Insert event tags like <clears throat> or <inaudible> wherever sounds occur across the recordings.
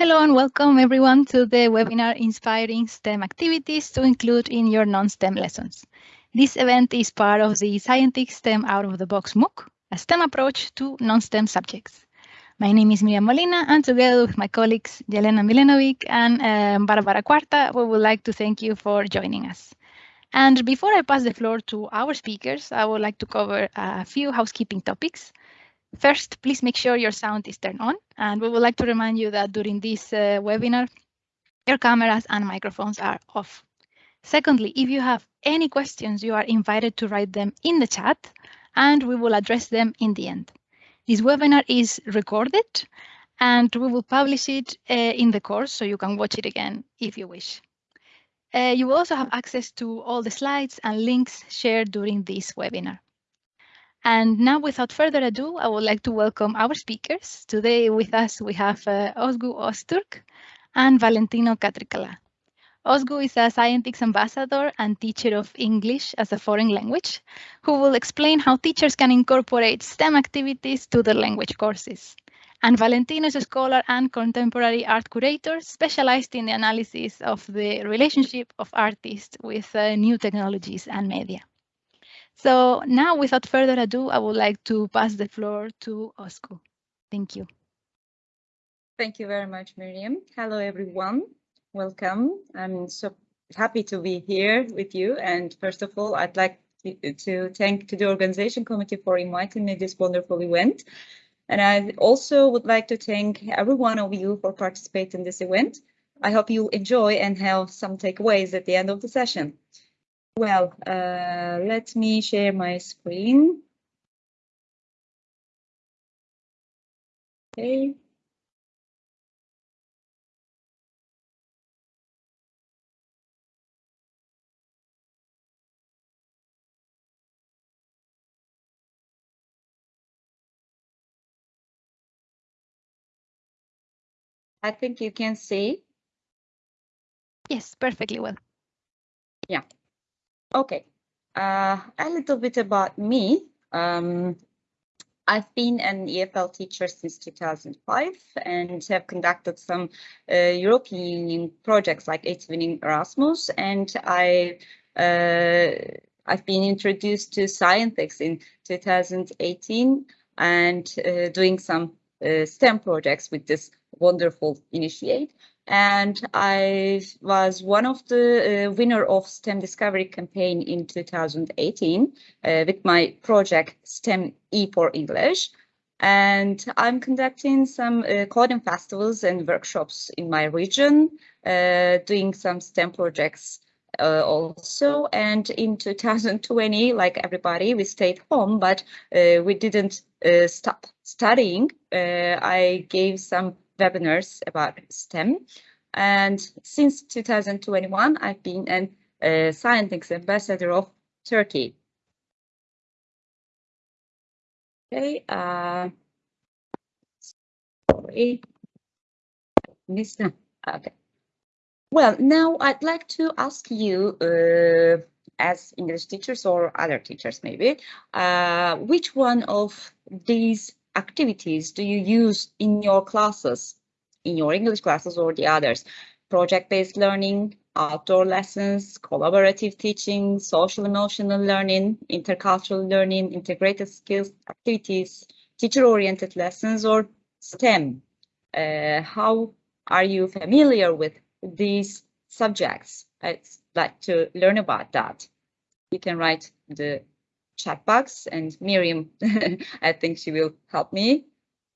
Hello and welcome everyone to the webinar Inspiring STEM Activities to Include in Your Non-STEM Lessons. This event is part of the Scientix STEM Out of the Box MOOC, a STEM approach to non-STEM subjects. My name is Miriam Molina and together with my colleagues Jelena Milenovic and um, Barbara Cuarta, we would like to thank you for joining us. And before I pass the floor to our speakers, I would like to cover a few housekeeping topics. First, please make sure your sound is turned on. And we would like to remind you that during this uh, webinar, your cameras and microphones are off. Secondly, if you have any questions, you are invited to write them in the chat and we will address them in the end. This webinar is recorded and we will publish it uh, in the course so you can watch it again if you wish. Uh, you will also have access to all the slides and links shared during this webinar. And now, without further ado, I would like to welcome our speakers. Today with us, we have uh, Ozgu Ozturk and Valentino Catricala. Ozgu is a Scientix ambassador and teacher of English as a foreign language, who will explain how teachers can incorporate STEM activities to their language courses. And Valentino is a scholar and contemporary art curator specialized in the analysis of the relationship of artists with uh, new technologies and media. So now, without further ado, I would like to pass the floor to Ozgu. Thank you. Thank you very much, Miriam. Hello, everyone. Welcome. I'm so happy to be here with you. And first of all, I'd like to thank to the organization committee for inviting me this wonderful event. And I also would like to thank every one of you for participating in this event. I hope you enjoy and have some takeaways at the end of the session. Well, uh, let me share my screen. Okay. I think you can see. Yes, perfectly well. Yeah. Okay, uh, a little bit about me. Um, I've been an EFL teacher since 2005 and have conducted some uh, European Union projects like Eğitim Erasmus, and I uh, I've been introduced to Scientix in 2018 and uh, doing some uh, STEM projects with this wonderful initiate and I was one of the uh, winner of STEM Discovery campaign in 2018 uh, with my project STEM E for English. And I'm conducting some uh, coding festivals and workshops in my region, uh, doing some STEM projects uh, also. And in 2020, like everybody, we stayed home, but uh, we didn't stop studying. I gave some webinars about STEM. And since 2021, I've been an uh, ambassador of Turkey. Okay, uh, sorry, missed. Okay. Well, now I'd like to ask you, uh, as English teachers or other teachers maybe, uh, which one of these activities do you use in your classes, in your English classes or the others? Project-based learning, outdoor lessons, collaborative teaching, social emotional learning, intercultural learning, integrated skills activities, teacher-oriented lessons, or STEM. Uh, how are you familiar with these subjects? I'd like to learn about that. You can write the chat box and Miriam, <laughs> I think she will help me.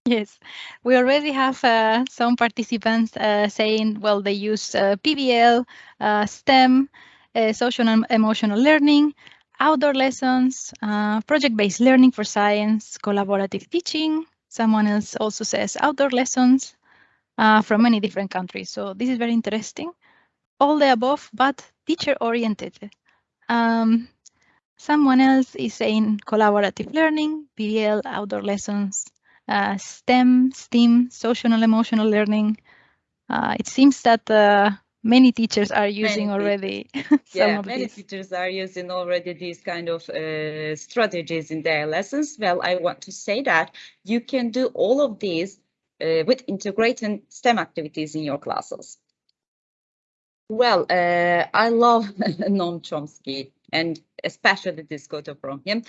Yes, we already have uh, some participants uh, saying, well, they use uh, PBL, uh, STEM, uh, social and emotional learning, outdoor lessons, uh, project-based learning for science, collaborative teaching. Someone else also says outdoor lessons from many different countries. So this is very interesting. All the above, but teacher-oriented. Um, Someone else is saying collaborative learning, PBL, outdoor lessons, uh, STEM, STEAM, social and emotional learning. Uh, it seems that uh, many teachers are using many already <laughs> yeah, many these. teachers are using already these kind of uh, strategies in their lessons. Well, I want to say that you can do all of these uh, with integrating STEM activities in your classes? Well, uh, I love <laughs> Noam Chomsky and especially this quote from him.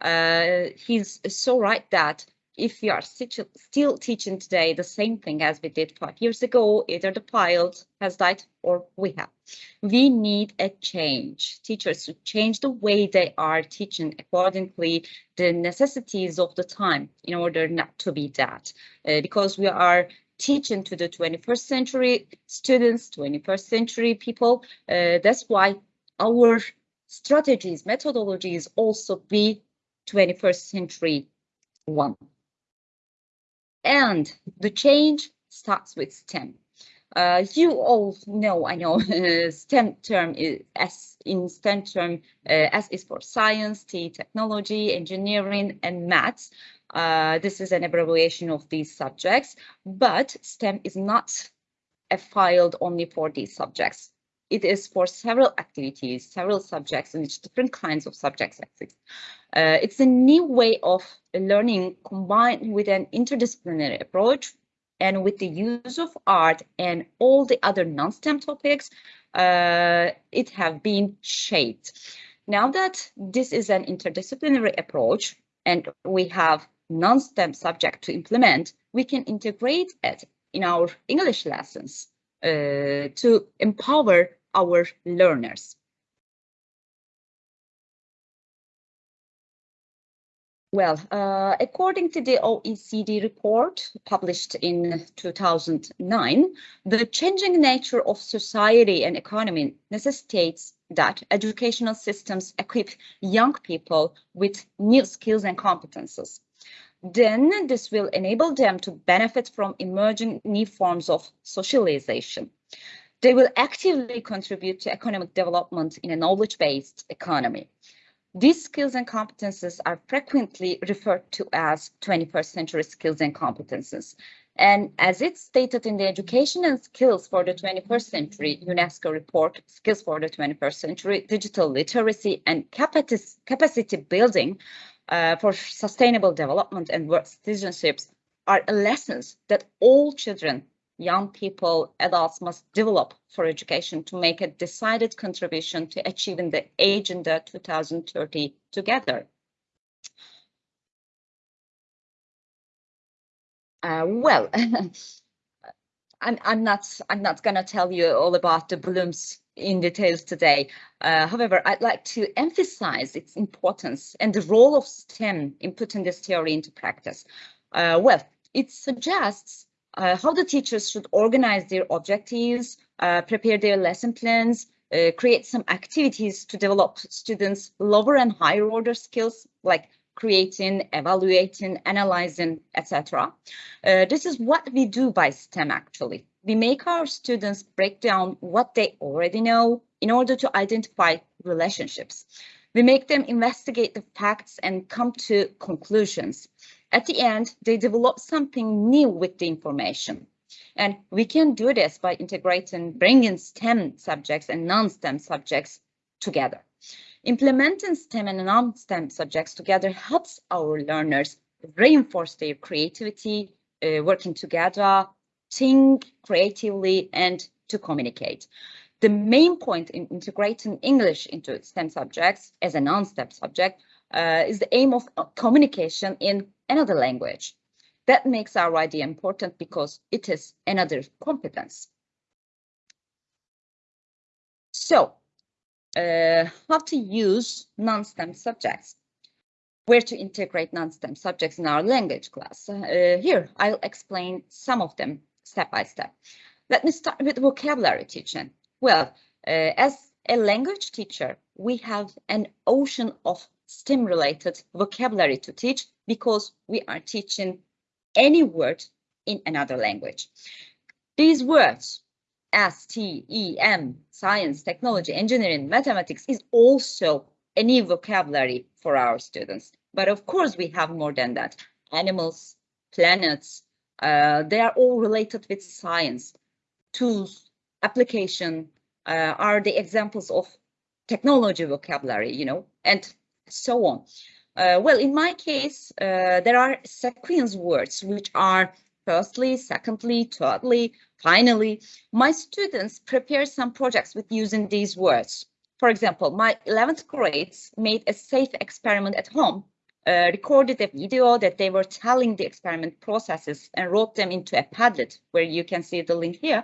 Uh, he's so right that if we are still teaching today the same thing as we did five years ago, either the child has died or we have. We need a change. Teachers to change the way they are teaching accordingly the necessities of the time in order not to be that. Uh, because we are teaching to the 21st century students, 21st century people. Uh, that's why our strategies, methodologies also be 21st century one. And the change starts with STEM. Uh, you all know, I know, <laughs> STEM term is S in STEM term, uh, S is for science, T technology, engineering, and maths. Uh, this is an abbreviation of these subjects, but STEM is not a filed only for these subjects. It is for several activities, several subjects, and it's different kinds of subjects. Uh, it's a new way of learning combined with an interdisciplinary approach and with the use of art and all the other non-STEM topics, uh, it have been shaped. Now that this is an interdisciplinary approach and we have non-STEM subject to implement, we can integrate it in our English lessons uh, to empower our learners. Well, uh, according to the OECD report published in 2009, the changing nature of society and economy necessitates that educational systems equip young people with new skills and competences. Then this will enable them to benefit from emerging new forms of socialization. They will actively contribute to economic development in a knowledge-based economy. These skills and competences are frequently referred to as 21st century skills and competences. And as it's stated in the Education and Skills for the 21st Century UNESCO report, Skills for the 21st Century, Digital Literacy and Capacity Building uh, for Sustainable Development and Work Citizenships are lessons that all children young people, adults must develop for education to make a decided contribution to achieving the Agenda 2030 together. Uh, well, <laughs> I'm, I'm not I'm not gonna tell you all about the Bloom's in details today. Uh, however, I'd like to emphasize its importance and the role of STEM in putting this theory into practice. Uh, well, it suggests uh, how the teachers should organize their objectives, uh, prepare their lesson plans, uh, create some activities to develop students' lower and higher order skills like creating, evaluating, analyzing, etc. Uh, this is what we do by STEM actually. We make our students break down what they already know in order to identify relationships. We make them investigate the facts and come to conclusions. At the end, they develop something new with the information. And we can do this by integrating, bringing STEM subjects and non-STEM subjects together. Implementing STEM and non-STEM subjects together helps our learners reinforce their creativity, uh, working together, think creatively, and to communicate. The main point in integrating English into STEM subjects as a non-STEM subject uh, is the aim of communication in another language. That makes our idea important because it is another competence. So, uh, how to use non-STEM subjects? Where to integrate non-STEM subjects in our language class? Uh, here, I'll explain some of them step by step. Let me start with vocabulary teaching. Well, uh, as a language teacher, we have an ocean of STEM-related vocabulary to teach because we are teaching any word in another language. These words, S, T, E, M, science, technology, engineering, mathematics is also a new vocabulary for our students. But of course, we have more than that. Animals, planets, uh, they are all related with science. Tools, application uh, are the examples of technology vocabulary, you know, and so on. Uh, well, in my case, uh, there are sequence words which are Firstly, secondly, thirdly, finally, my students prepare some projects with using these words. For example, my 11th grades made a safe experiment at home, uh, recorded a video that they were telling the experiment processes and wrote them into a Padlet, where you can see the link here.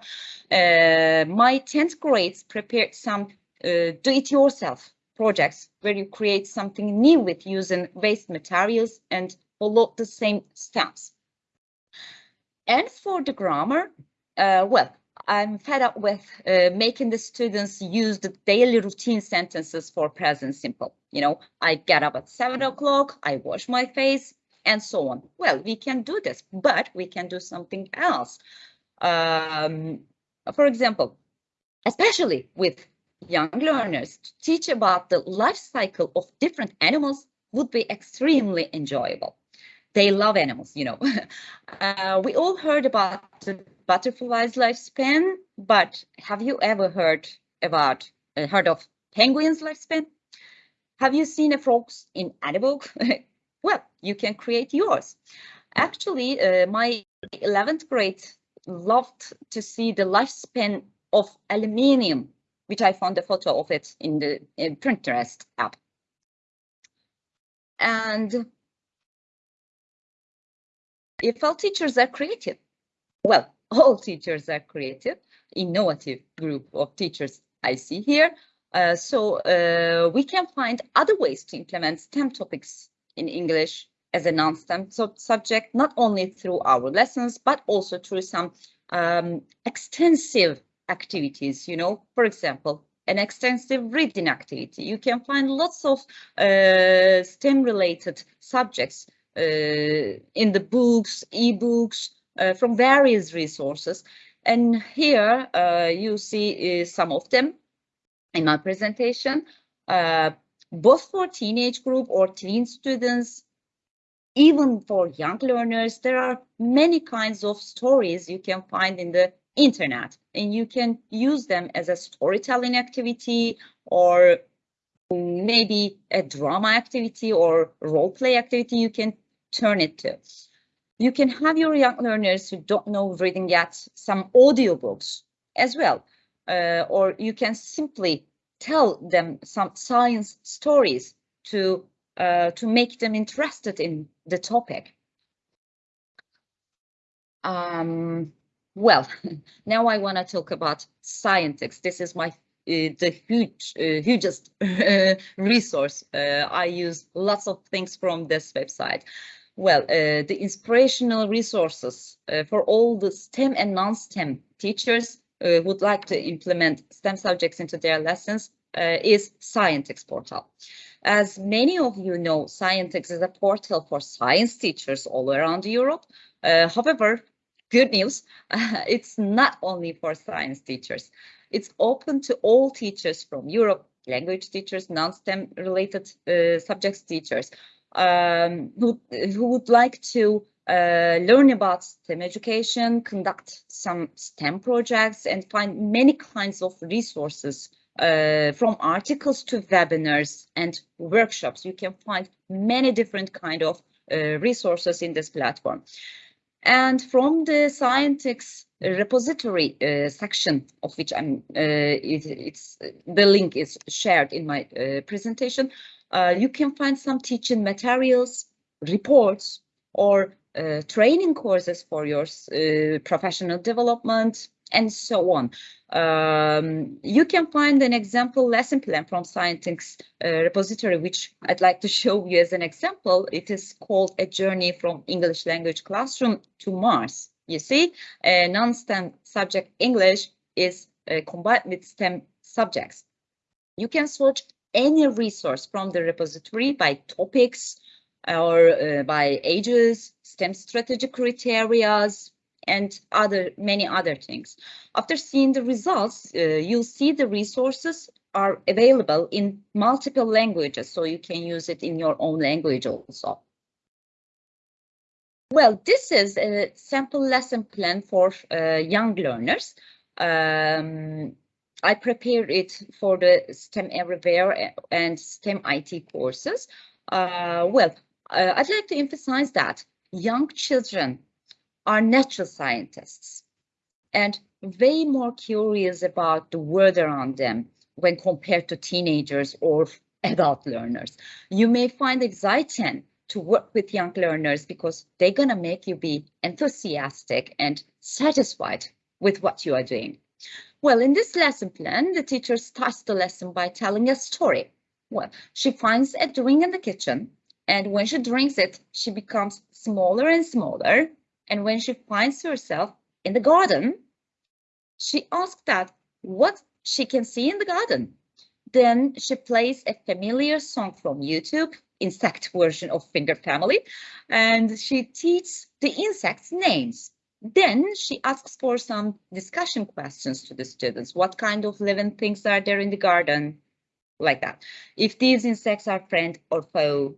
Uh, my 10th grades prepared some uh, do-it-yourself projects where you create something new with using waste materials and follow the same steps. And for the grammar, uh, well, I'm fed up with uh, making the students use the daily routine sentences for present simple. You know, I get up at seven o'clock, I wash my face, and so on. Well, we can do this, but we can do something else. Um, for example, especially with young learners, to teach about the life cycle of different animals would be extremely enjoyable they love animals, you know. <laughs> uh, we all heard about the butterfly's lifespan, but have you ever heard about uh, heard of penguin's lifespan? Have you seen a frogs in book? <laughs> well, you can create yours. Actually, uh, my 11th grade loved to see the lifespan of aluminium, which I found a photo of it in the in Pinterest app. And if all teachers are creative. Well, <laughs> all teachers are creative, innovative group of teachers I see here. Uh, so uh, we can find other ways to implement STEM topics in English as a non-STEM subject, not only through our lessons, but also through some um, extensive activities, you know, for example, an extensive reading activity. You can find lots of uh, STEM related subjects uh, in the books, e-books, uh, from various resources. And here uh, you see some of them in my presentation, both for teenage group or teen students, even for young learners, there are many kinds of stories you can find in the internet and you can use them as a storytelling activity or maybe a drama activity or role play activity you can turn it to. You can have your young learners who don't know reading yet some audiobooks as well, uh, or you can simply tell them some science stories to uh, to make them interested in the topic. Um, well, <laughs> now I want to talk about Scientix. This is my uh, the huge, uh, hugest <laughs> resource. Uh, I use lots of things from this website. Well, uh, the inspirational resources uh, for all the STEM and non-STEM teachers uh, would like to implement STEM subjects into their lessons uh, is Scientix portal. As many of you know, Scientix is a portal for science teachers all around Europe. Uh, however, good news, <laughs> it's not only for science teachers. It's open to all teachers from Europe, language teachers, non-STEM related uh, subjects teachers um, who, who would like to uh, learn about STEM education, conduct some STEM projects, and find many kinds of resources uh, from articles to webinars and workshops. You can find many different kind of uh, resources in this platform. And from the Scientix repository uh, section of which I'm, uh, it, it's the link is shared in my uh, presentation, uh, you can find some teaching materials, reports, or uh, training courses for your uh, professional development, and so on. Um, you can find an example lesson plan from Scientix uh, repository, which I'd like to <laughs> show you as an example. It is called A Journey from English Language Classroom to Mars. You see, a non-STEM subject English is uh, combined with STEM subjects. You can search any resource from the repository by topics or uh, by ages, STEM strategy criteria, and other many other things. After seeing the results, uh, you'll see the resources are available in multiple languages, so you can use it in your own language also. Well, this is a sample lesson plan for uh, young learners. Um, I prepared it for the STEM Everywhere and STEM IT courses. Uh, well, uh, I'd like to emphasize that young children are natural scientists and way more curious about the world around them when compared to teenagers or adult learners. You may find exciting to work with young learners because they're gonna make you be enthusiastic and satisfied with what you are doing. Well, in this lesson plan, the teacher starts the lesson by telling a story. Well, she finds a drink in the kitchen, and when she drinks it, she becomes smaller and smaller. And when she finds herself in the garden, she asks that what she can see in the garden. Then she plays a familiar song from YouTube, insect version of Finger Family, and she teaches the insects names. Then she asks for some discussion questions to the students. What kind of living things are there in the garden? Like that. If these insects are friend or foe.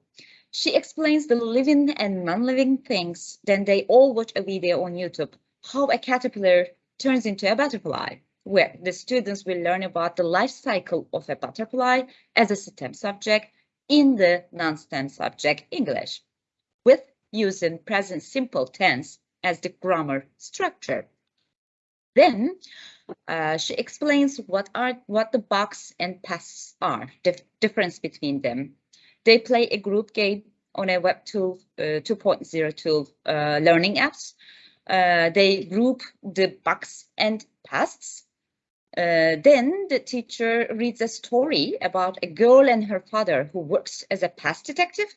She explains the living and non-living things. Then they all watch a video on YouTube. How a caterpillar turns into a butterfly, where the students will learn about the life cycle of a butterfly as a STEM subject in the non-STEM subject English, with using present simple tense as the grammar structure. Then uh, she explains what are what the box and pests are, the difference between them. They play a group game on a Web tool uh, 2.0 tool uh, learning apps. Uh, they group the bugs and pests. Uh, then the teacher reads a story about a girl and her father who works as a pest detective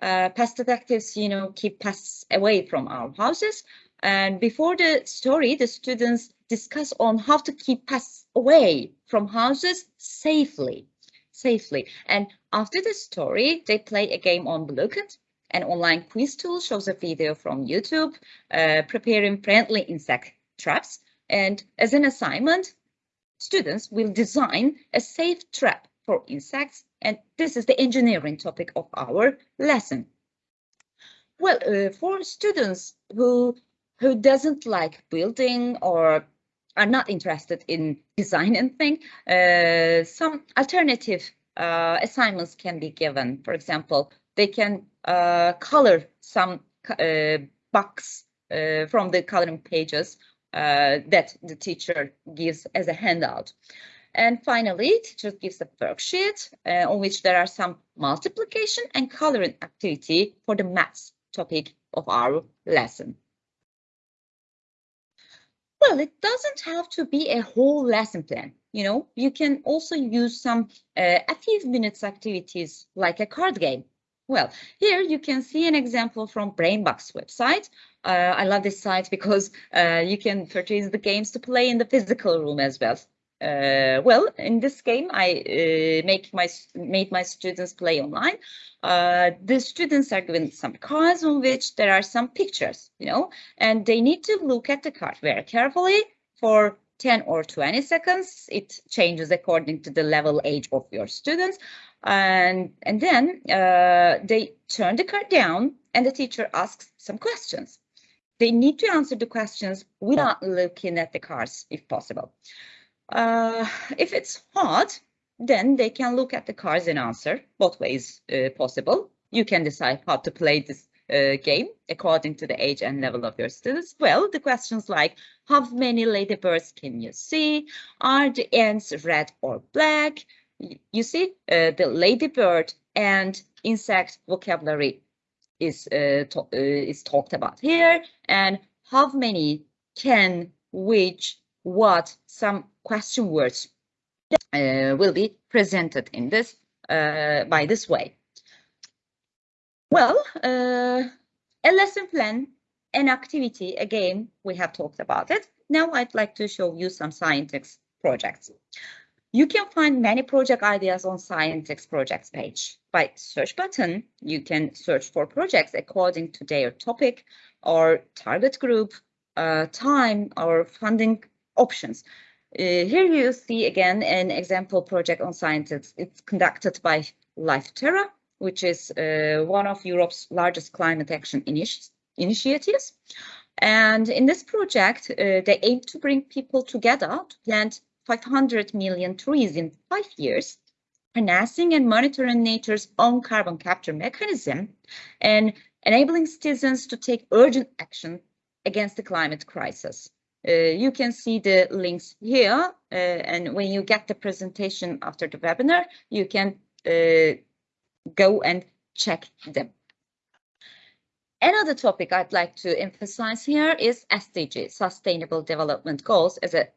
uh, pest detectives, you know, keep pests away from our houses. And before the story, the students discuss on how to keep pests away from houses safely, safely. And after the story, they play a game on Blooket. An online quiz tool shows a video from YouTube uh, preparing friendly insect traps. And as an assignment, students will design a safe trap for insects and this is the engineering topic of our lesson. Well, uh, for students who who doesn't like building or are not interested in design and thing, uh, some alternative uh, assignments can be given. For example, they can uh, color some uh, box uh, from the coloring pages that the teacher gives as a handout. And finally, teacher gives a worksheet uh, on which there are some multiplication and coloring activity for the maths topic of our lesson. Well, it doesn't have to be a whole lesson plan. You know, you can also use some uh, a few minutes activities like a card game. Well, here you can see an example from Brainbox website. Uh, I love this site because uh, you can purchase the games to play in the physical room as well. Uh, well, in this game, I uh, make my made my students play online. Uh, the students are given some cards on which there are some pictures, you know, and they need to look at the card very carefully for 10 or 20 seconds. It changes according to the level age of your students. And, and then uh, they turn the card down and the teacher asks some questions. They need to answer the questions without looking at the cards if possible. Uh, if it's hard, then they can look at the cards and answer both ways uh, possible. You can decide how to play this uh, game according to the age and level of your students. Well, the questions like how many ladybirds can you see? Are the ants red or black? You see, uh, the ladybird and insect vocabulary is uh, uh, is talked about here, and how many can, which, what, some question words uh, will be presented in this uh, by this way. Well, uh, a lesson plan, an activity, again, we have talked about it. Now I'd like to show you some Scientix projects. You can find many project ideas on Scientix projects page. By search button, you can search for projects according to their topic or target group, uh, time or funding options. Uh, here you see again an example project on Scientix. It's conducted by LifeTerra, which is uh, one of Europe's largest climate action initi initiatives. And in this project, uh, they aim to bring people together to plant 500 million trees in five years, harnessing and monitoring nature's own carbon capture mechanism and enabling citizens to take urgent action against the climate crisis. Uh, you can see the links here, uh, and when you get the presentation after the webinar, you can uh, go and check them. Another topic I'd like to emphasize here is SDG, Sustainable Development Goals, as a,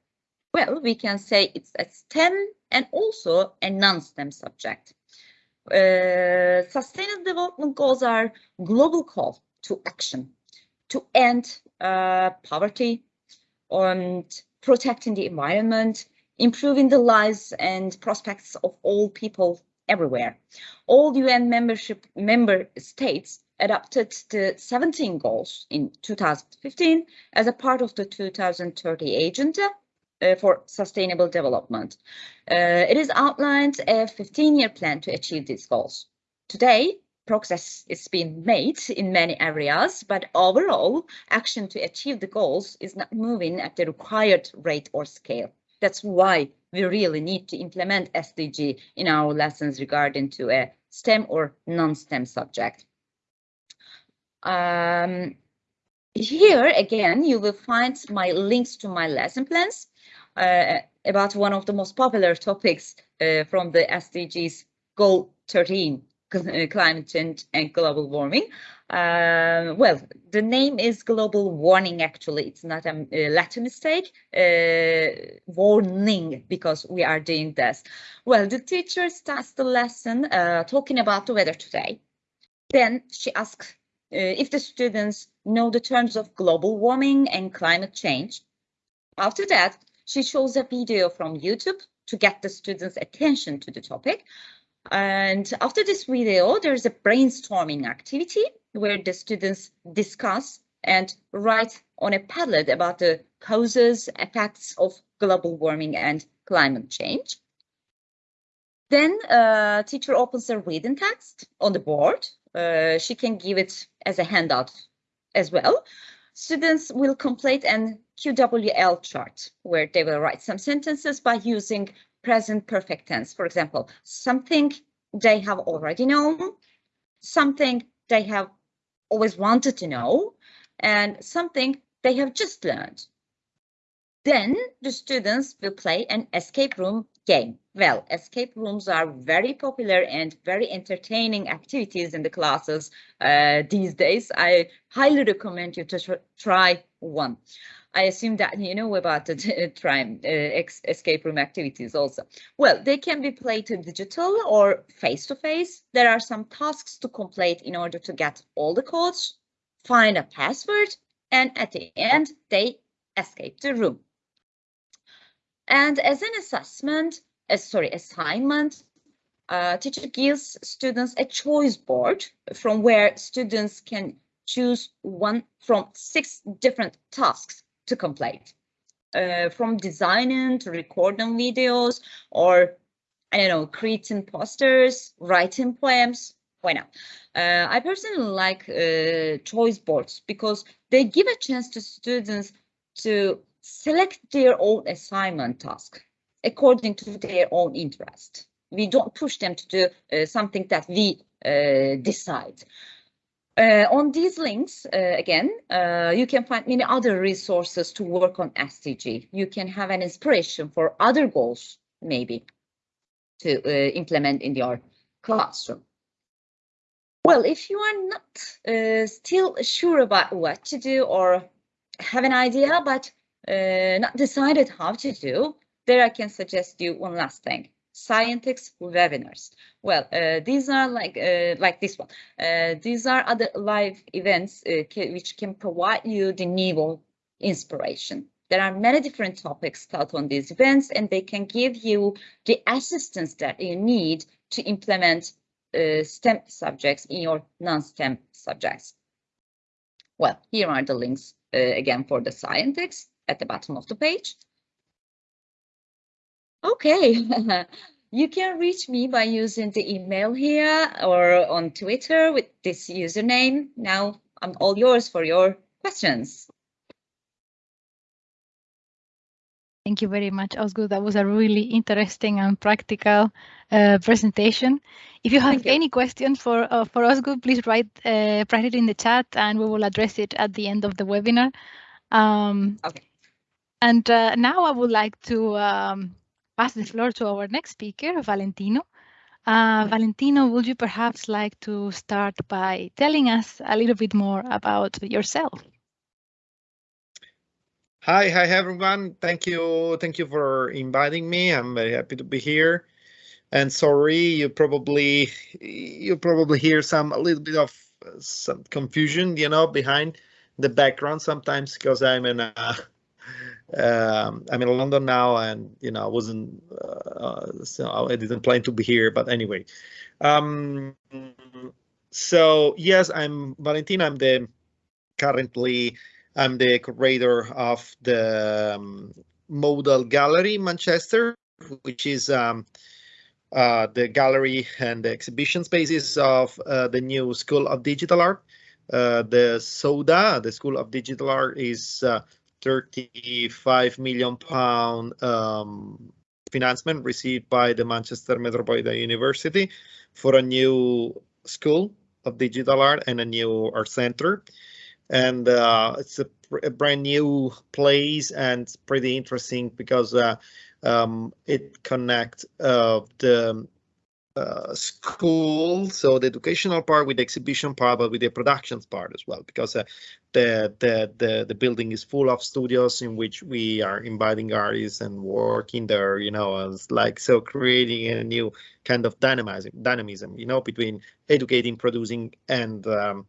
well, we can say it's a STEM and also a non-STEM subject. Uh, sustainable Development Goals are global call to action to end uh, poverty and protecting the environment, improving the lives and prospects of all people everywhere. All UN membership member states adopted the 17 goals in 2015 as a part of the 2030 agenda uh, for sustainable development. Uh, it is outlined a 15-year plan to achieve these goals. Today, progress is being made in many areas, but overall action to achieve the goals is not moving at the required rate or scale. That's why we really need to implement SDG in our lessons regarding to a STEM or non-STEM subject. Um, here again, you will find my links to my lesson plans uh, about one of the most popular topics uh, from the SDGs Goal 13, climate change and global warming. Uh, well, the name is global warning, actually. It's not a, a Latin mistake, uh, warning, because we are doing this. Well, the teacher starts the lesson uh, talking about the weather today. Then she asks uh, if the students know the terms of global warming and climate change. After that, she shows a video from YouTube to get the students' attention to the topic. And after this video, there's a brainstorming activity where the students discuss and write on a Padlet about the causes, effects of global warming and climate change. Then uh, teacher opens a reading text on the board uh, she can give it as a handout as well. Students will complete an KWL chart where they will write some sentences by using present perfect tense. For example, something they have already known, something they have always wanted to know, and something they have just learned. Then the students will play an escape room game. Well, escape rooms are very popular and very entertaining activities in the classes uh, these days. I highly recommend you to tr try one. I assume that you know about the <laughs> try, uh, escape room activities also. Well, they can be played digital or face-to-face. -face. There are some tasks to complete in order to get all the codes, find a password, and at the end, they escape the room. And as an assessment, uh, sorry, assignment, uh, teacher gives students a choice board from where students can choose one from six different tasks to complete. Uh, from designing to recording videos or I don't know, creating posters, writing poems, why not? Uh, I personally like uh, choice boards because they give a chance to students to select their own assignment task according to their own interest. We don't push them to do uh, something that we uh, decide. Uh, on these links, uh, again, uh, you can find many other resources to work on SDG. You can have an inspiration for other goals, maybe, to uh, implement in your classroom. Well, if you are not still sure about what to do or have an idea, but uh, not decided how to do, there I can suggest you one last thing. Scientix webinars. Well, uh, these are like uh, like this one. Uh, these are other live events uh, which can provide you the new inspiration. There are many different topics taught on these events, and they can give you the assistance that you need to implement uh, STEM subjects in your non-STEM subjects. Well, here are the links uh, again for the Scientix at the bottom of the page. Okay, <laughs> you can reach me by using the email here or on Twitter with this username. Now I'm all yours for your questions. Thank you very much, Ozgu. That was a really interesting and practical uh, presentation. If you have you. any questions for uh, for Ozgu, please write uh, write it in the chat, and we will address it at the end of the webinar. Um, okay. And uh, now I would like to um, pass the floor to our next speaker, Valentino. Uh, Valentino, would you perhaps like to start by telling us a little bit more about yourself? Hi, hi everyone. Thank you, thank you for inviting me. I'm very happy to be here. And sorry, you probably you probably hear some a little bit of uh, some confusion, you know, behind the background sometimes because I'm in a um, I'm in London now, and you know I wasn't uh, so I didn't plan to be here. But anyway, um, so yes, I'm Valentino. I'm the currently I'm the curator of the um, Modal Gallery Manchester, which is um, uh, the gallery and the exhibition spaces of uh, the new School of Digital Art. Uh, the SODA, the School of Digital Art, is uh, 35 million pound um, financement received by the Manchester Metropolitan University for a new school of digital art and a new art center. And uh, it's a, a, brand new place and pretty interesting because uh, um, it connects uh, the uh, school, so the educational part with the exhibition part, but with the productions part as well, because uh, the, the the the building is full of studios in which we are inviting artists and working there, you know, as like so creating a new kind of dynamism, dynamism, you know, between educating, producing, and um,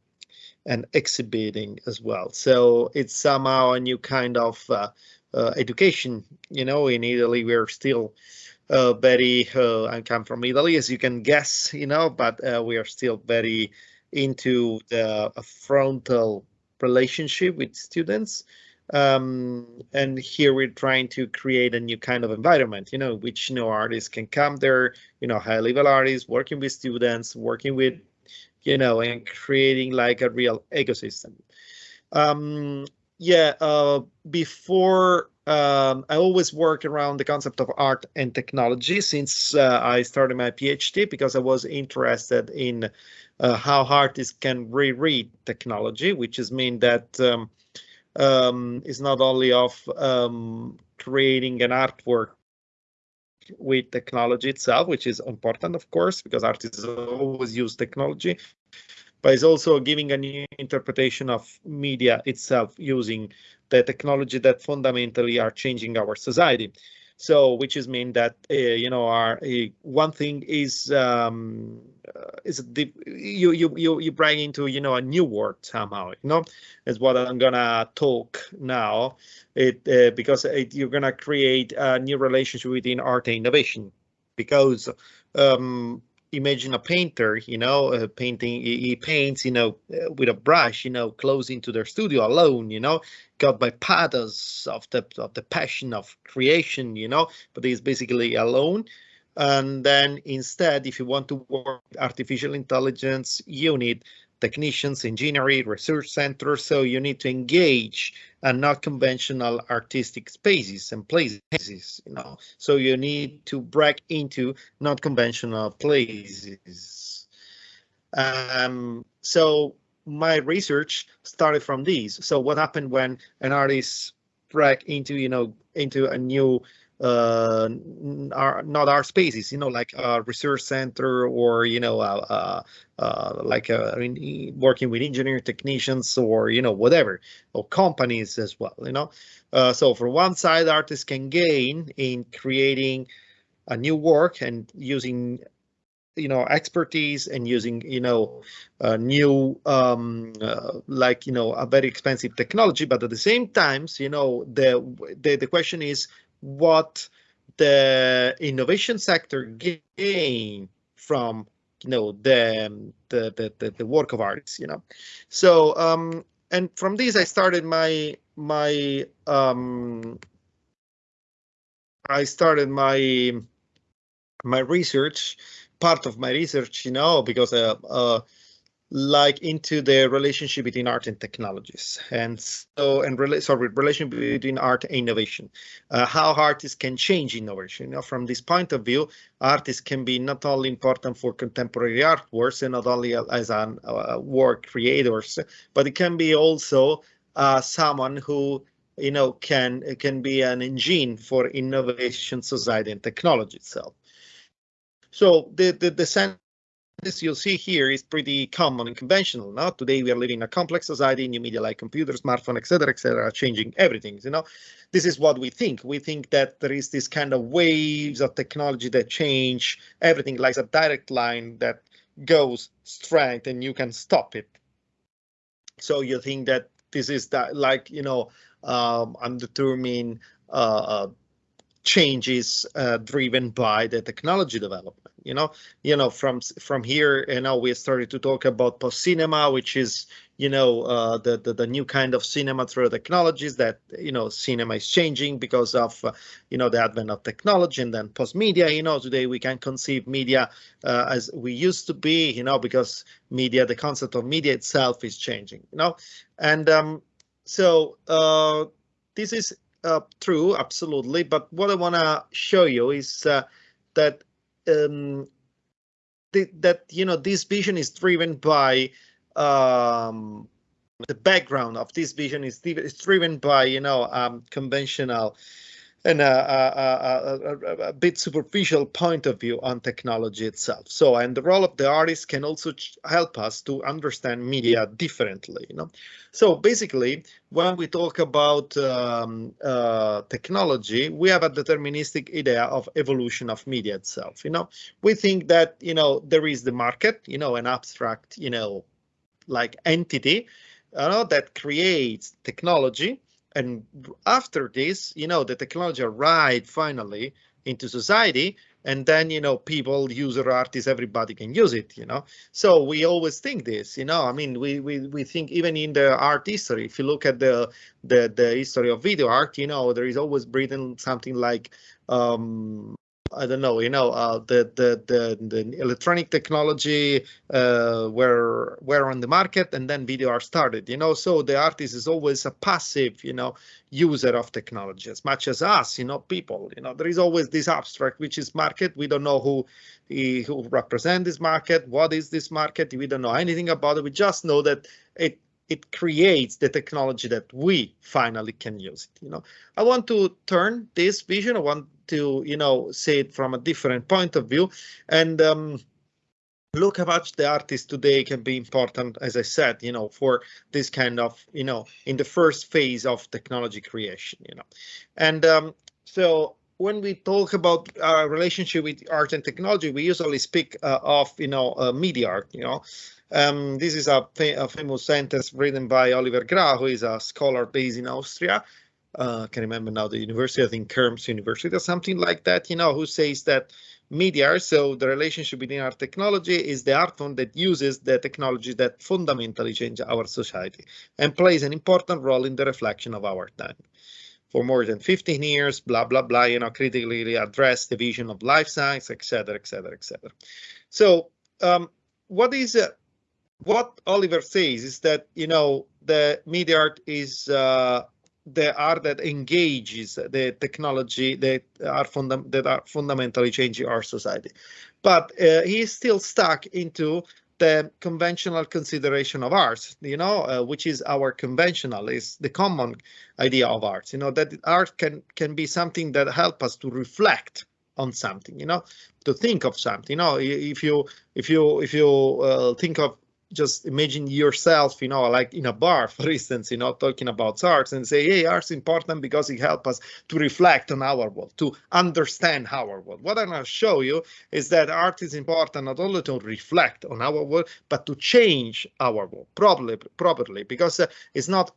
and exhibiting as well. So it's somehow a new kind of uh, uh education, you know. In Italy, we're still uh, very uh, I come from Italy, as you can guess, you know, but uh, we are still very into the frontal relationship with students. Um, and here we're trying to create a new kind of environment, you know, which you know artists can come there, you know, high level artists working with students, working with, you know, and creating like a real ecosystem. Um, yeah, uh, before um, I always work around the concept of art and technology since uh, I started my PhD because I was interested in uh, how artists can reread technology, which is mean that um, um, is not only of um, creating an artwork with technology itself, which is important, of course, because artists always use technology, but it's also giving a new interpretation of media itself using the technology that fundamentally are changing our society. So, which is mean that uh, you know, our uh, one thing is um, uh, is the, you you you you bring into you know a new world somehow. You know, is what I'm gonna talk now. It uh, because it, you're gonna create a new relationship within art and innovation because um, imagine a painter, you know, uh, painting, he, he, paints, you know, uh, with a brush, you know, close into their studio alone, you know, got by pathos of the of the passion of creation, you know, but he's basically alone. And then instead, if you want to work artificial intelligence, you need technicians, engineering, research centers. So you need to engage and not conventional artistic spaces and places, you know. So you need to break into not conventional places. Um, so my research started from these. So what happened when an artist break into, you know, into a new uh, our, not our spaces, you know, like a research center or, you know, uh, uh, like uh, working with engineer technicians or, you know, whatever, or companies as well, you know. Uh, so for one side, artists can gain in creating a new work and using you know expertise and using you know new um, uh, like you know a very expensive technology but at the same times you know the the, the question is what the innovation sector gain from you know the the the, the work of artists you know? So um and from this i started my my um i started my my research part of my research you know because uh, uh like into the relationship between art and technologies. And so and rela sorry relation between art and innovation. Uh, how artists can change innovation. You know from this point of view artists can be not only important for contemporary artworks and not only as an uh, work creators but it can be also uh, someone who you know can can be an engine for innovation society and technology itself. So the the, the sense this you'll see here is pretty common and conventional. Now, today we are living in a complex society, new media like computers, smartphone, etc., etc., changing everything. You know, this is what we think. We think that there is this kind of waves of technology that change everything, like a direct line that goes straight and you can stop it. So you think that this is that, like you know, um, undetermined uh, uh changes uh, driven by the technology development you know? You know from from here you know we started to talk about post cinema which is you know uh, the, the, the new kind of cinema through technologies that you know cinema is changing because of uh, you know the advent of technology and then post media you know today we can conceive media uh, as we used to be you know because media the concept of media itself is changing you know? And um, so uh, this is uh, true absolutely. But what i want to show you is uh, that um, th that you know this vision is driven by um, the background of this vision is, is driven by you know um, conventional and a, a, a, a, bit superficial point of view on technology itself. So, and the role of the artist can also help us to understand media differently. You know, so basically, when we talk about um, uh, technology, we have a deterministic idea of evolution of media itself. You know, we think that you know there is the market, you know, an abstract, you know, like entity, you know, that creates technology and after this, you know, the technology arrived finally into society, and then you know, people, user artists, everybody can use it. You know, so we always think this. You know, I mean, we we we think even in the art history, if you look at the the the history of video art, you know, there is always written something like um, I don't know, you know, uh, the, the the the electronic technology uh, were were on the market, and then video art started. You know, so the artist is always a passive, you know, user of technology as much as us. You know, people. You know, there is always this abstract, which is market. We don't know who who represent this market. What is this market? We don't know anything about it. We just know that it it creates the technology that we finally can use it. You know, I want to turn this vision. I want to, you know, see it from a different point of view and um, look how much the artist today can be important, as I said, you know, for this kind of, you know, in the first phase of technology creation, you know, and um, so when we talk about our relationship with art and technology, we usually speak uh, of, you know, uh, media art, you know, um, this is a, a, famous sentence written by Oliver Grau, who is a scholar based in Austria. Uh, I can remember now the university, I think Krems University or something like that, you know, who says that media, so the relationship between our technology is the art form that uses the technology that fundamentally change our society and plays an important role in the reflection of our time. For more than 15 years, blah, blah, blah, you know, critically address the vision of life science, etc., etc., etc. So um, what is uh, what Oliver says is that you know the media art is uh, the art that engages the technology that are that are fundamentally changing our society, but uh, he is still stuck into the conventional consideration of art, you know, uh, which is our conventional, is the common idea of art, you know, that art can can be something that help us to reflect on something, you know, to think of something, you know, if you if you if you uh, think of just imagine yourself, you know, like in a bar, <laughs> for instance, you know, talking about arts and say, hey, art's important because it helps us to reflect on our world, to understand our world. What I'm going to show you is that art is important not only to reflect on our world, but to change our world properly, properly because uh, it's not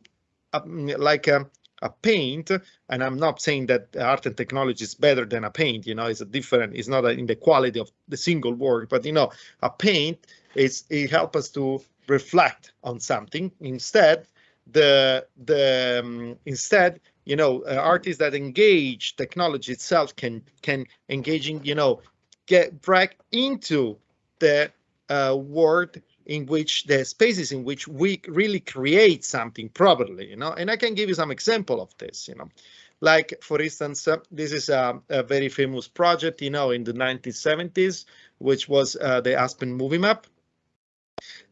uh, like a, a paint and i'm not saying that art and technology is better than a paint you know it's a different it's not a, in the quality of the single work but you know a paint is it helps us to reflect on something. Instead, the the um, instead you know uh, artists that engage technology itself can can engaging you know get back into the uh, world in which the spaces in which we really create something properly, you know, and I can give you some example of this, you know, like for instance, uh, this is a, a, very famous project, you know, in the 1970s, which was uh, the Aspen movie map.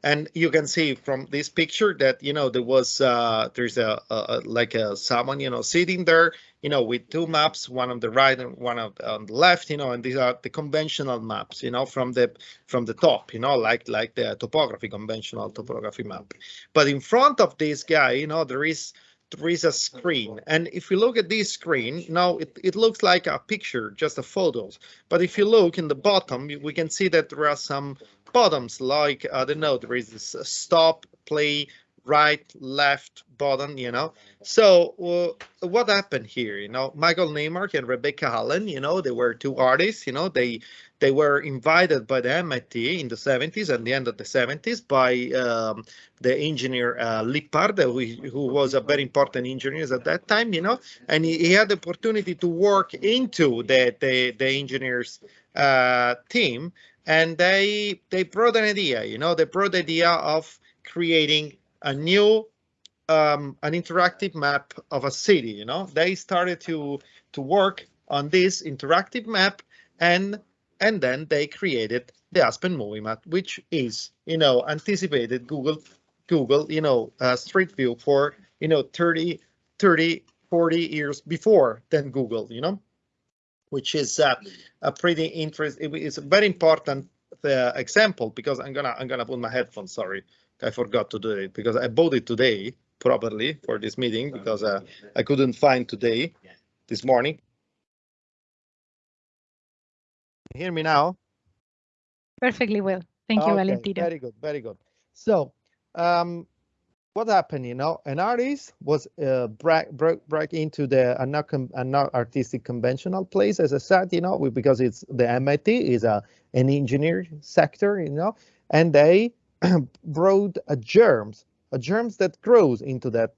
And you can see from this picture that, you know, there was, uh, there's a, a, like a someone, you know, sitting there you know, with two maps, one on the right and one on the left, you know, and these are the conventional maps, you know, from the from the top, you know, like like the topography, conventional topography map. But in front of this guy, you know, there is there is a screen. And if you look at this screen, now it, it looks like a picture, just a photos. But if you look in the bottom, we can see that there are some bottoms like, I don't know, there is this stop, play, right, left button, you know. So uh, what happened here? You know, Michael Naimark and Rebecca Allen, you know, they were two artists, you know, they they were invited by the MIT in the 70s and the end of the 70s by um, the engineer uh, who, who, was a very important engineer at that time, you know, and he, he had the opportunity to work into the, the, the engineers uh, team and they they brought an idea, you know, they brought the idea of creating a new um, an interactive map of a city. You know, they started to to work on this interactive map, and and then they created the Aspen Movie Map, which is you know anticipated Google Google you know uh, Street View for you know 30 30 40 years before than Google. You know, which is uh, a pretty interesting. It's a very important uh, example because I'm gonna I'm gonna put my headphones. Sorry. I forgot to do it because I bought it today properly for this meeting because uh, I couldn't find today this morning. Hear me now? Perfectly well. Thank you, okay, Valentino. Very good, very good. So, um, what happened? You know, an artist was uh, break, break, break into the a not artistic conventional place, as I said, you know, because it's the MIT is a an engineer sector, you know, and they <clears throat> brought a germs, a germs that grows into that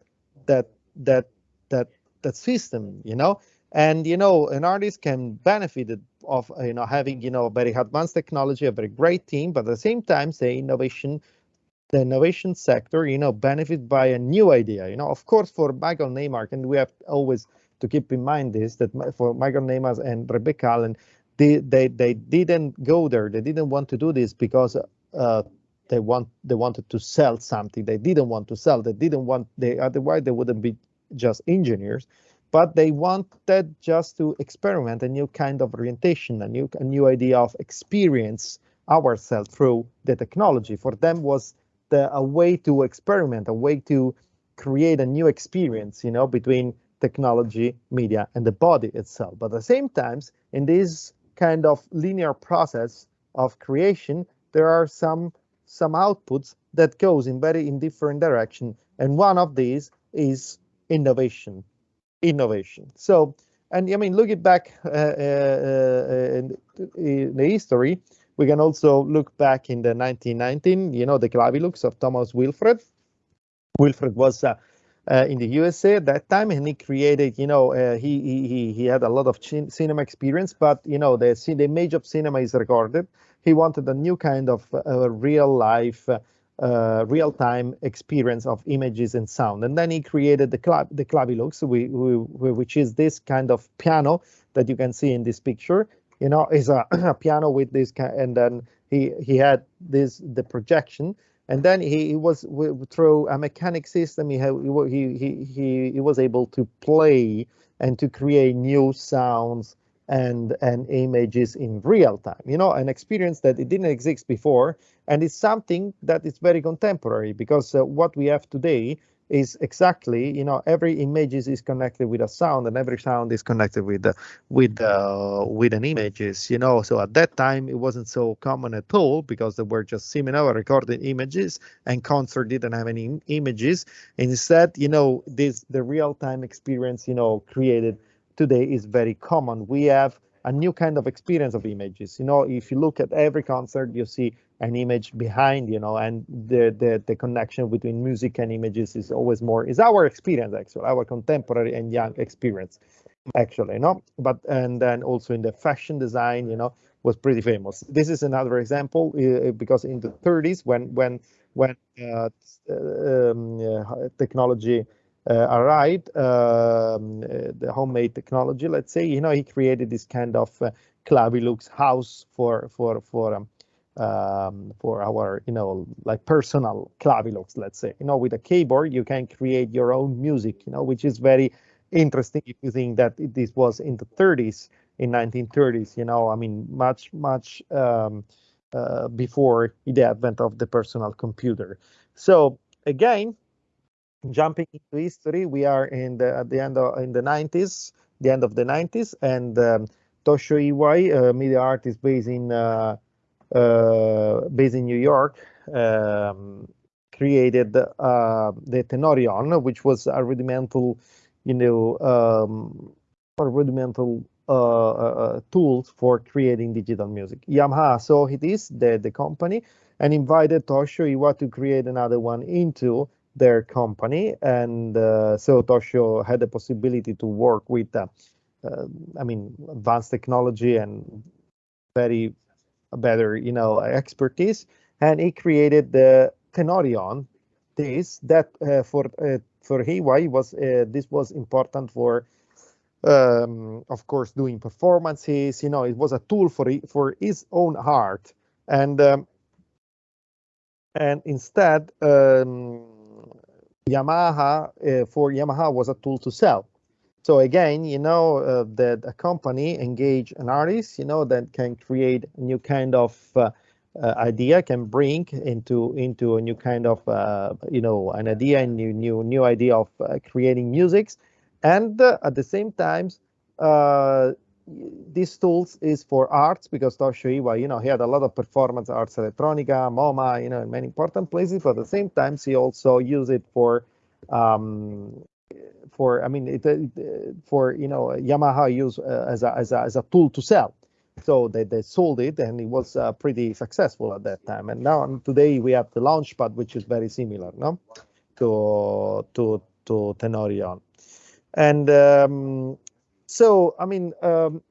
that that that that system, you know. And you know, an artist can benefit of you know having you know very advanced technology, a very great team, but at the same time, say innovation, the innovation sector, you know, benefit by a new idea. You know, of course, for Michael Naimark, and we have always to keep in mind this that for Michael Naimark and Rebecca Allen, they they they didn't go there. They didn't want to do this because uh, they want they wanted to sell something they didn't want to sell they didn't want they otherwise they wouldn't be just engineers but they wanted just to experiment a new kind of orientation a new a new idea of experience ourselves through the technology for them was the a way to experiment a way to create a new experience you know between technology media and the body itself but at the same times in this kind of linear process of creation there are some some outputs that goes in very in different direction. And one of these is innovation, innovation. So, and I mean, looking back uh, uh, in, in, the history, we can also look back in the 1919, you know, the Clavilux of Thomas Wilfred. Wilfred was uh, uh, in the USA at that time, and he created, you know, uh, he he he had a lot of cinema experience, but you know, the the image of cinema is recorded, he wanted a new kind of uh, real life, uh, real time experience of images and sound. And then he created the, clav the Clavilux, which is this kind of piano that you can see in this picture. You know, is a, <clears throat> a piano with this kind, and then he he had this the projection, and then he, he was through a mechanic system. He, had, he he he he was able to play and to create new sounds and and images in real time you know an experience that it didn't exist before and it's something that is very contemporary because uh, what we have today is exactly you know every image is connected with a sound and every sound is connected with uh, with uh, with an images you know so at that time it wasn't so common at all because there were just seminar recorded images and concert didn't have any images instead you know this the real-time experience you know created today is very common. We have a new kind of experience of images. You know, if you look at every concert, you see an image behind, you know, and the, the, the connection between music and images is always more, is our experience, actually, our contemporary and young experience, actually, you know, but, and then also in the fashion design, you know, was pretty famous. This is another example uh, because in the 30s, when when when uh, um, uh, technology uh, arrived, um, uh, the homemade technology, let's say, you know, he created this kind of uh, Clavilux house for for for um, um, for our, you know, like personal Clavilux, let's say, you know, with a keyboard, you can create your own music, you know, which is very interesting if you think that this was in the 30s, in 1930s, you know, I mean, much, much um, uh, before the advent of the personal computer. So again, jumping into history, we are in the at the end of in the 90s, the end of the 90s, and um, Toshio Iwai, a media artist based in uh, uh, based in New York, um, created uh, the Tenorion, which was a rudimental, you know, um, rudimental uh, uh, tools for creating digital music. Yamaha saw it is the the company and invited Toshio Iwai to create another one into their company, and uh, so Toshio had the possibility to work with, uh, uh, I mean, advanced technology and very better, you know, expertise, and he created the Tenorion. This that uh, for uh, for Iwai was uh, this was important for, um, of course, doing performances. You know, it was a tool for for his own art, and um, and instead. Um, Yamaha uh, for Yamaha was a tool to sell. So again, you know uh, that a company engage an artist, you know, that can create a new kind of uh, uh idea, can bring into into a new kind of uh, you know an idea, and new new new idea of uh, creating musics, and at the same time, these tools is for arts because Toshio Iwa, you know, he had a lot of performance arts, electronica, MoMA, you know, in many important places. But at the same time, he also used it for, um, for I mean, it, for you know, Yamaha use uh, as a as a as a tool to sell. So they, they sold it and it was uh, pretty successful at that time. And now today we have the Launchpad, which is very similar, no, to to to Tenorion. And um, so, I mean, um,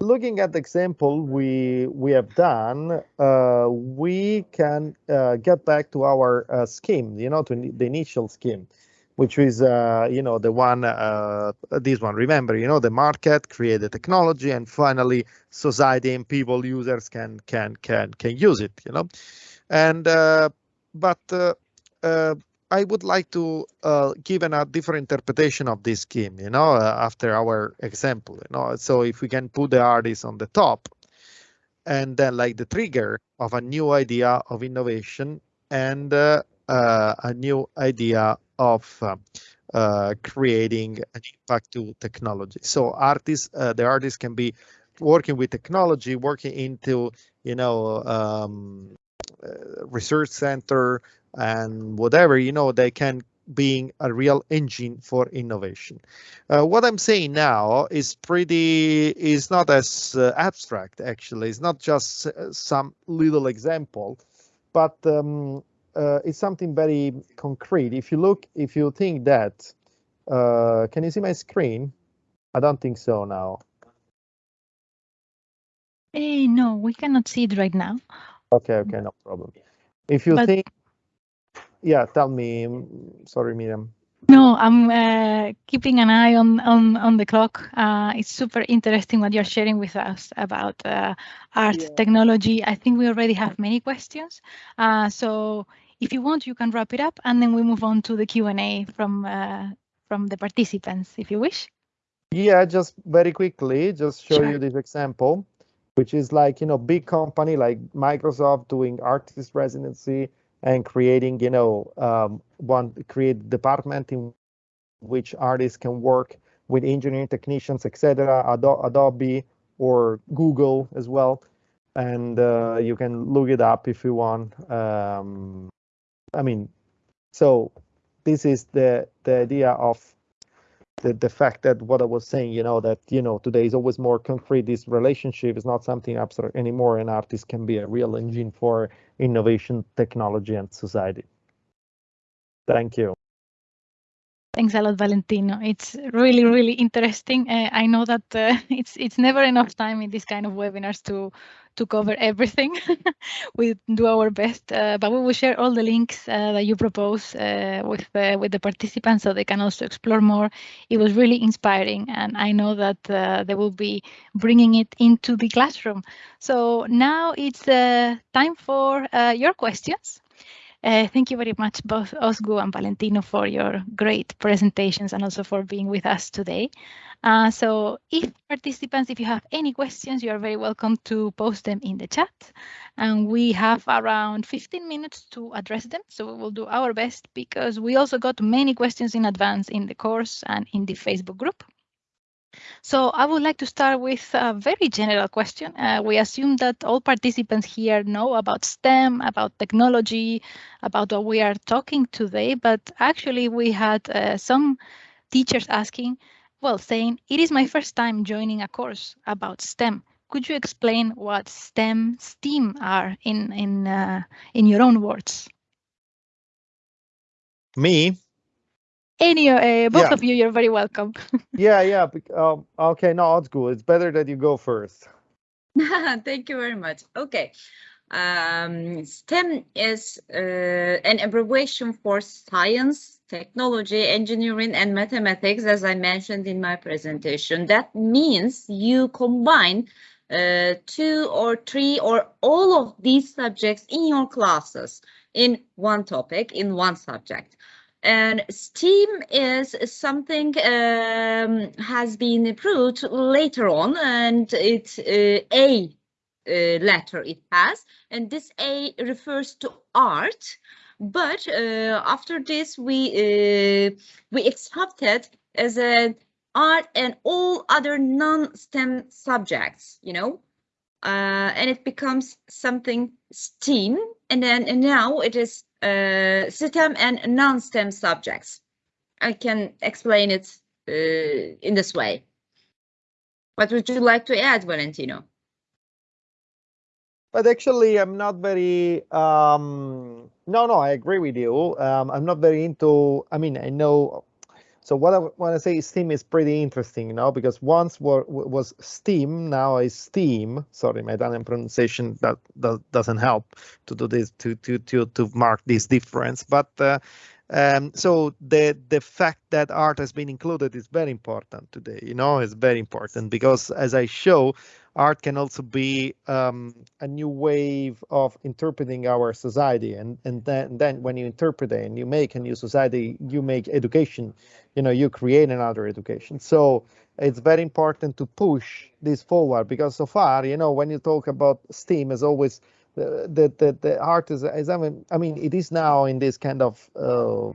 looking at the example we we have done, uh, we can uh, get back to our uh, scheme, you know, to the initial scheme, which is, uh, you know, the one, uh, this one. Remember, you know, the market, create the technology, and finally, society and people, users can can can can use it, you know, and uh, but I would like to uh, give a different interpretation of this scheme, you know, uh, after our example, you know. So if we can put the artist on the top and then like the trigger of a new idea of innovation and uh, uh a new idea of uh, uh, creating an impact to technology. So artists, the artists can be working with technology, working into, you know, um, research center, and whatever, you know, they can being a real engine for innovation. Uh, what I'm saying now is pretty, is not as uh, abstract, actually. It's not just uh, some little example, but um, uh, it's something very concrete. If you look, if you think that, uh, can you see my screen? I don't think so now. Hey, no, we cannot see it right now. Okay, okay, no problem. If you but think yeah, tell me. Sorry, Miriam. No, I'm uh, keeping an eye on on on the clock. Uh, it's super interesting what you're sharing with us about uh, art yeah. technology. I think we already have many questions. Uh, so if you want, you can wrap it up, and then we move on to the Q and A from uh, from the participants, if you wish. Yeah, just very quickly, just show sure. you this example, which is like you know big company like Microsoft doing artist residency and creating, you know, um, one create department in which artists can work with engineering technicians, etc. Adobe or Google as well, and uh, you can look it up if you want. Um, I mean, so this is the the idea of the, the fact that what I was saying, you know, that, you know, today is always more concrete. This relationship is not something abstract anymore. An artist can be a real engine for innovation, technology, and society. Thank you. Thanks a lot, Valentino. It's really, really interesting. Uh, I know that uh, <laughs> it's it's never enough time in this kind of webinars to to cover everything. <laughs> we do our best, uh, but we will share all the links uh, that you propose uh, with with the participants so they can also explore more. It was really inspiring, and I know that uh, they will be bringing it into the classroom. So now it's time for your questions. Uh, thank you very much, both Ozgu and Valentino, for your great presentations and also for being with us today. Uh, so if participants, if you have any questions, you are very welcome to post them in the chat. And we have around 15 minutes to address them. So we will do our best because we also got many questions in advance in the course and in the Facebook group. So I would like to start with a very general question. Uh, we assume that all participants here know about STEM, about technology, about what we are talking today, but actually we had uh, some teachers asking, well, saying, it is my first time joining a course about STEM. Could you explain what STEM, STEAM are in, in, uh, in your own words? Me? Any uh, both yeah. of you you're very welcome <laughs> yeah yeah um, okay no it's good it's better that you go first <laughs> thank you very much okay um, STEM is uh, an abbreviation for science, technology, engineering, and mathematics, as I mentioned in my presentation. That means you combine uh, two or three or all of these subjects in your classes in one topic, in one subject. And STEAM is something um, has been approved later on, and it's uh, A uh, letter it has, and this A refers to art. But uh, after this, we uh, we accepted as an art and all other non-STEM subjects, you know, uh, and it becomes something STEAM, and then and now it is STEM and non-STEM subjects. I can explain it uh, in this way. What would you like to add, Valentino? But actually, I'm not very. Um, no, no, I agree with you. Um, I'm not very into. I mean, I know so what I want to say is Steam is pretty interesting, you know, because once were, was Steam, now is Steam. Sorry, my Italian pronunciation that, that doesn't help to do this to to to to mark this difference. But uh, um, so the the fact that art has been included is very important today. You know, it's very important because as I show, art can also be um, a new wave of interpreting our society and and then then when you interpret it and you make a new society you make education you know you create another education so it's very important to push this forward because so far you know when you talk about steam as always the the the, art is, is I mean I mean it is now in this kind of uh,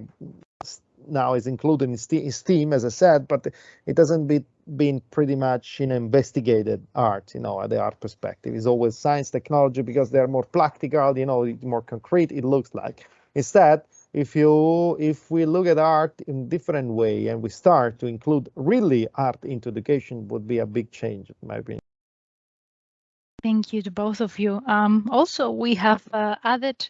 now is included in Steam, as I said, but it doesn't be been pretty much in investigated art, you know, at the art perspective. It's always science, technology because they're more practical, you know, more concrete. It looks like instead. If you if we look at art in different way and we start to include really art into education would be a big change in my opinion. Thank you to both of you. Um, also, we have uh, added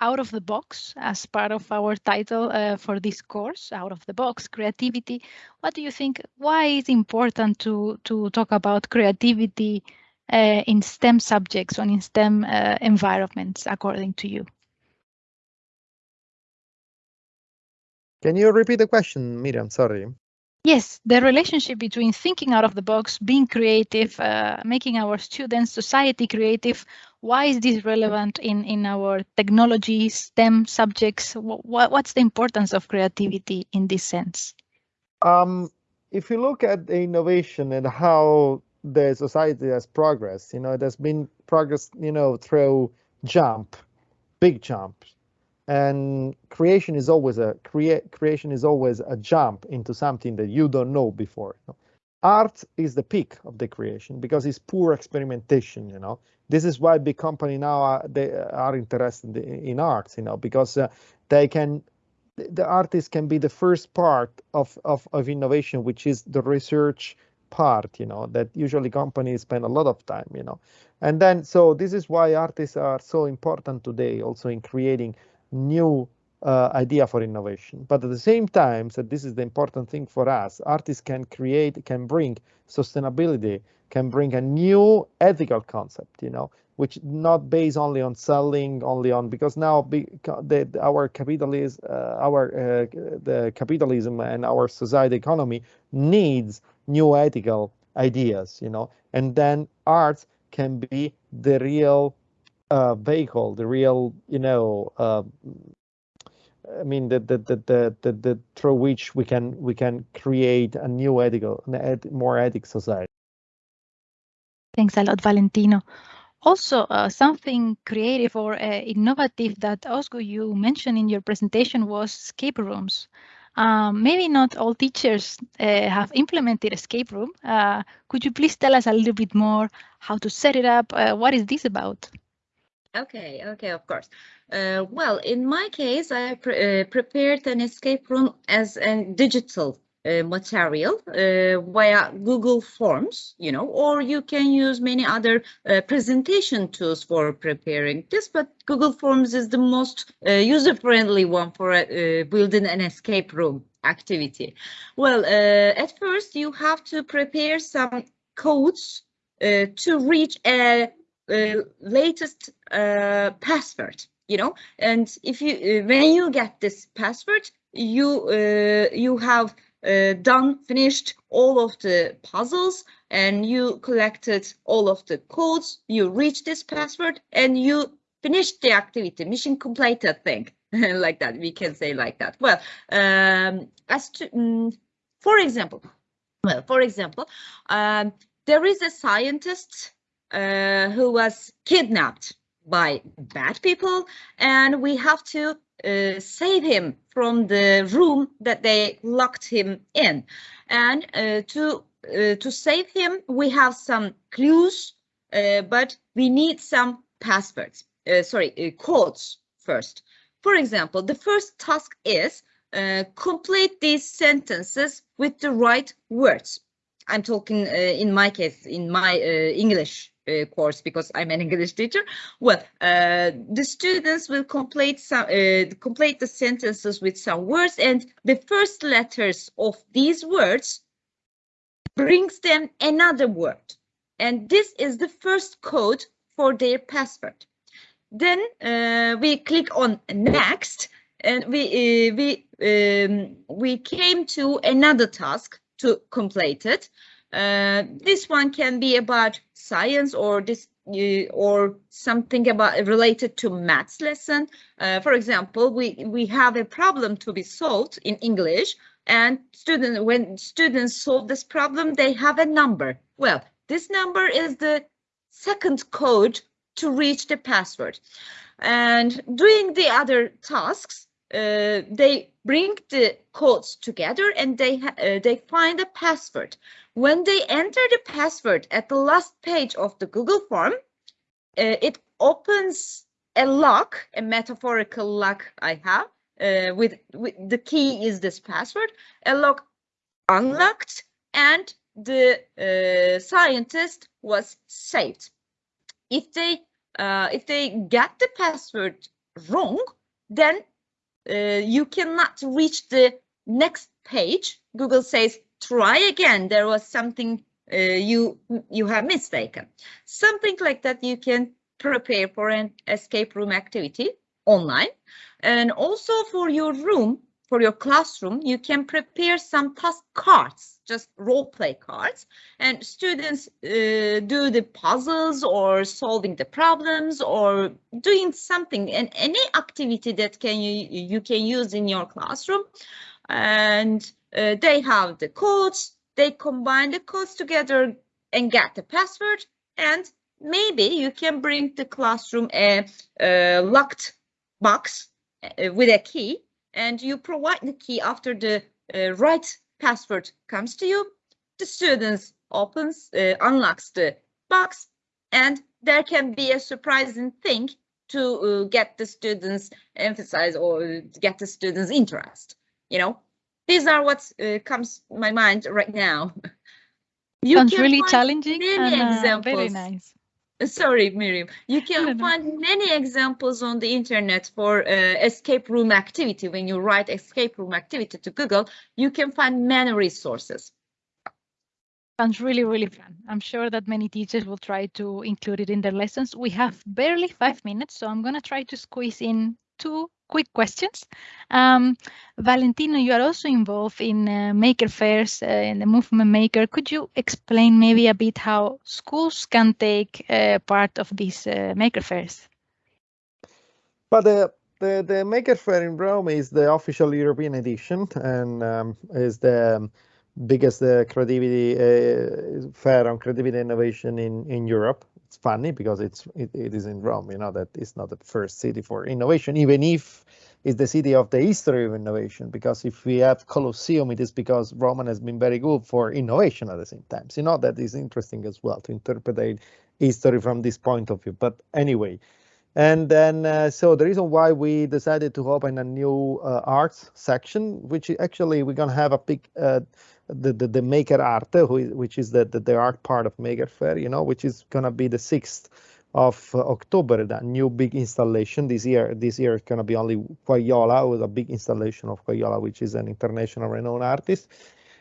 out of the box as part of our title uh, for this course, out of the box creativity. What do you think? Why is important to to talk about creativity uh, in STEM subjects or in STEM uh, environments, according to you? Can you repeat the question, Miriam? Sorry. Yes, the relationship between thinking out of the box, being creative, uh, making our students, society creative. Why is this relevant in, in our technology, STEM subjects? What, what's the importance of creativity in this sense? Um, if you look at the innovation and how the society has progressed, you know, has been progress, you know, through jump, big jumps and creation is always a create creation is always a jump into something that you don't know before you know? art is the peak of the creation because it's pure experimentation you know this is why big company now are, they are interested in art you know because uh, they can the artist can be the first part of, of of innovation which is the research part you know that usually companies spend a lot of time you know and then so this is why artists are so important today also in creating new uh, idea for innovation. But at the same time, so this is the important thing for us, artists can create, can bring sustainability, can bring a new ethical concept, you know, which not based only on selling, only on because now the, our capitalism, uh, our uh, the capitalism and our society economy needs new ethical ideas, you know, and then arts can be the real uh, vehicle, the real, you know, uh, I mean, the, the, the, the, the, the, through which we can we can create a new ethical, more ethic society. Thanks a lot, Valentino. Also, uh, something creative or uh, innovative that Ozgu you mentioned in your presentation was escape rooms. Um, maybe not all teachers uh, have implemented escape room. Uh, could you please tell us a little bit more how to set it up? Uh, what is this about? Okay, okay, of course. Uh, well, in my case, I pre prepared an escape room as a digital uh, material uh, via Google Forms, you know, or you can use many other uh, presentation tools for preparing this, but Google Forms is the most uh, user-friendly one for uh, building an escape room activity. Well, at first you have to prepare some codes to reach a latest password you know and if you uh, when you get this password you uh, you have uh, done, finished all of the puzzles and you collected all of the codes, you reach this password and you finished the activity, mission completed thing, <laughs> like that, we can say like that. Well, um, as to, um, for example, well, for example, um, there is a scientist uh, who was kidnapped by bad people and we have to uh, save him from the room that they locked him in. And uh, to uh, to save him, we have some clues, uh, but we need some passwords. Uh, sorry, codes first. For example, the first task is complete these sentences with the right words. I'm talking in my case, in my English uh, course because I'm an English teacher. Well, uh, the students will complete some uh, complete the sentences with some words, and the first letters of these words brings them another word, and this is the first code for their password. Then uh, we click on next, and we uh, we um, we came to another task to complete it. Uh, this one can be about science or this uh, or something about related to maths lesson. Uh, for example, we we have a problem to be solved in English, and student when students solve this problem, they have a number. Well, this number is the second code to reach the password. And doing the other tasks, uh, they bring the codes together and they uh, they find a password. When they enter the password at the last page of the Google form, uh, it opens a lock, a metaphorical lock I have, uh, with, with the key is this password, a lock unlocked and the uh, scientist was saved. If they uh, if they get the password wrong, then uh, you cannot reach the next page. Google says try again. There was something uh, you you have mistaken. Something like that you can prepare for an escape room activity online. And also for your room, for your classroom, you can prepare some task cards, just role play cards, and students uh, do the puzzles or solving the problems or doing something and any activity that can you you can use in your classroom. And uh, they have the codes, they combine the codes together and get the password. And maybe you can bring the classroom a, a locked box uh, with a key and you provide the key after the uh, right password comes to you. The students opens, uh, unlocks the box and there can be a surprising thing to uh, get the students emphasize or get the students interest, you know, these are what uh, comes my mind right now. <laughs> You Sounds really challenging many and, uh, examples. very nice. Sorry, Miriam. You can find many examples on the internet for uh, escape room activity. When you write escape room activity to Google, you can find many resources. Sounds really, really fun. I'm sure that many teachers will try to include it in their lessons. We have barely five minutes, so I'm going to try to squeeze in two quick questions. Um, Valentino, you are also involved in uh, maker fairs uh, in the movement maker. Could you explain maybe a bit how schools can take uh, part of these uh, maker fairs? But the the the Maker Faire in Rome is the official European edition and um, is the um, biggest uh, creativity uh, fair on creativity innovation in in Europe. It's funny because it's it, it is in Rome. You know that it's not the first city for innovation, even if it's the city of the history of innovation. Because if we have Colosseum, it is because Roman has been very good for innovation at the same time. So you know that is interesting as well to interpret history from this point of view. But anyway. And then, uh, so the reason why we decided to open a new uh, arts section, which actually we're gonna have a big, uh, the, the the Maker Art, who is, which is the, the the art part of Maker Faire, you know, which is gonna be the sixth of uh, October. That new big installation this year. This year it's gonna be only Quayola with a big installation of Quayola, which is an international renowned artist.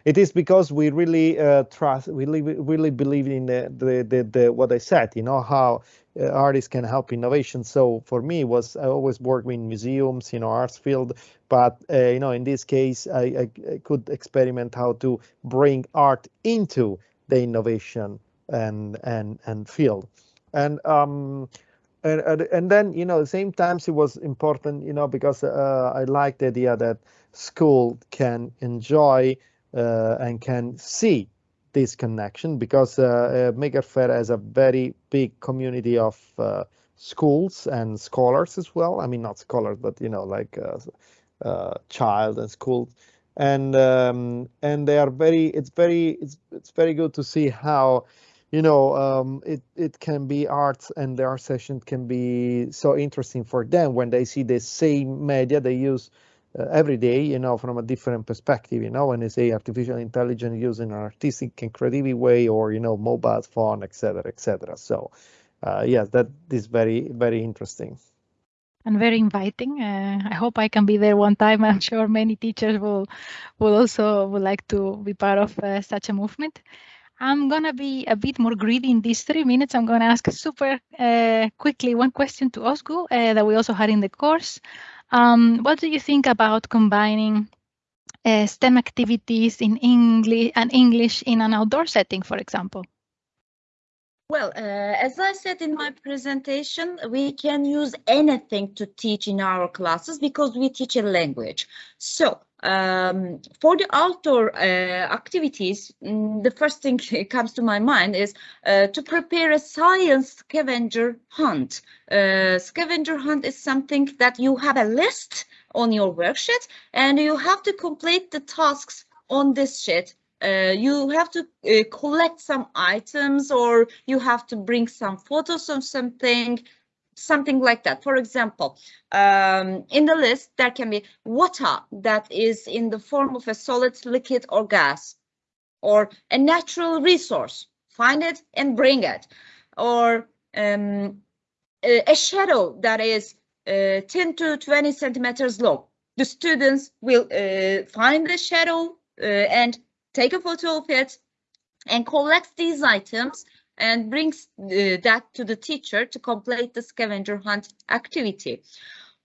It is because we really uh, trust, we really, really believe in the, the, the, the what I said, you know, how uh, artists can help innovation. So for me, was I always work in museums, you know, arts field, but uh, you know, in this case, I, I, could experiment how to bring art into the innovation and and and field, and um, and and then you know, the same times it was important, you know, because uh, I like the idea that school can enjoy uh, and can see this connection because uh, uh, has a very big community of uh, schools and scholars as well. I mean, not scholars, but you know, like uh, uh, child and schools, and um, and they are very. It's very. It's it's very good to see how. You know, um, it it can be arts, and the art session can be so interesting for them when they see the same media they use uh, every day, you know, from a different perspective, you know, when they say artificial intelligence used in an artistic and creative way or, you know, mobile phone, etc., etc. So, uh, yes, that is very, very interesting. And very inviting. Uh, I hope I can be there one time. I'm sure many teachers will, will also would like to be part of uh, such a movement. I'm gonna be a bit more greedy in these three minutes. I'm gonna ask super uh, quickly one question to Ozgu uh, that we also had in the course. Um, what do you think about combining uh, STEM activities in English and English in an outdoor setting, for example? Well, uh, as I said in my presentation, we can use anything to teach in our classes because we teach a language. So um, for the outdoor uh, activities, mm, the first thing <laughs> that comes to my mind is uh, to prepare a science scavenger hunt. Uh, scavenger hunt is something that you have a list on your worksheet and you have to complete the tasks on this sheet uh, you have to uh, collect some items or you have to bring some photos of something something like that. For example um, in the list there can be water that is in the form of a solid liquid or gas or a natural resource. Find it and bring it. Or um, a, shadow that is uh, 10 to 20 centimeters long. The students will uh, find the shadow uh, and take a photo of it and collect these items and brings uh, that to the teacher to complete the scavenger hunt activity.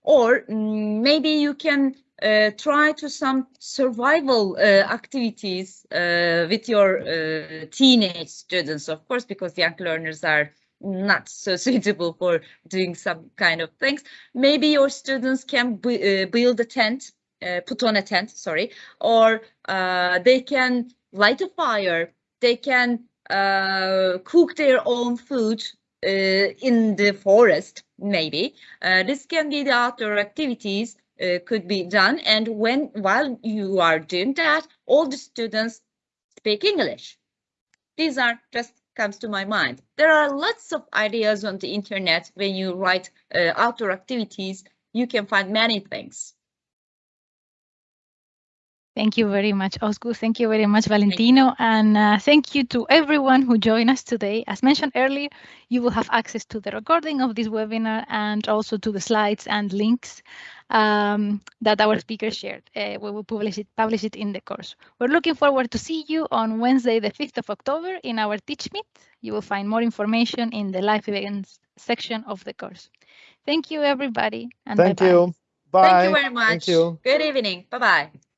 Or mm, maybe you can uh, try to some survival uh, activities uh, with your uh, teenage students, of course, because young learners are not so <laughs> suitable for doing some kind of things. Maybe your students can uh, build a tent put on a tent, sorry, or they can light a fire, they can uh, cook their own food uh, in the forest, maybe. Uh, this can be the outdoor activities uh, could be done. And when while you are doing that, all the students speak English. These are just comes to my mind. There are lots of ideas on the internet when you write outdoor activities. You can find many things. Thank you very much, Ozgur. Thank you very much, Valentino. And uh, thank you to everyone who joined us today. As mentioned earlier, you will have access to the recording of this webinar and also to the slides and links um, that our speakers shared. Uh, we will publish it, publish it in the course. We're looking forward to see you on Wednesday, the 5th of October in our Teach Meet. You will find more information in the live events section of the course. Thank you, everybody. And Thank bye -bye. you. Bye. Thank you very much. Thank you. Good evening. Bye bye.